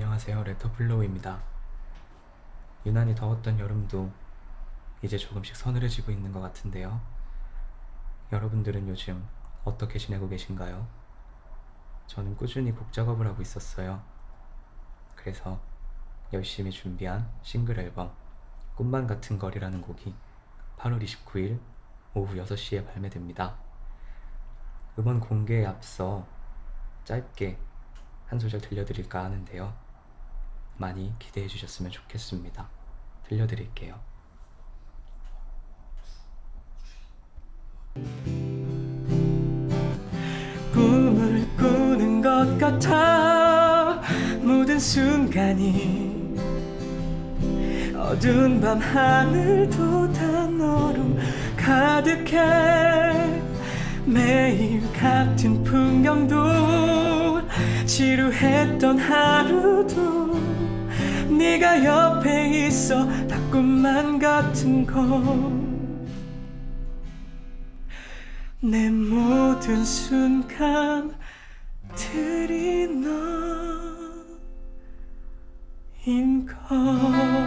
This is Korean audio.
안녕하세요. 레터플로우입니다. 유난히 더웠던 여름도 이제 조금씩 서늘해지고 있는 것 같은데요. 여러분들은 요즘 어떻게 지내고 계신가요? 저는 꾸준히 곡 작업을 하고 있었어요. 그래서 열심히 준비한 싱글 앨범 꿈만 같은 거리라는 곡이 8월 29일 오후 6시에 발매됩니다. 음원 공개에 앞서 짧게 한 소절 들려드릴까 하는데요. 많이 기대해 주셨으면 좋겠습니다. 들려드릴게요. 꿈을 꾸는 것 같아 모든 순간이 어두운 밤 하늘도 다 너로 가득해 매일 같은 풍경도 지루했던 하루도 네가 옆에 있어 다 꿈만 같은 걸내 모든 순간들이 너인 걸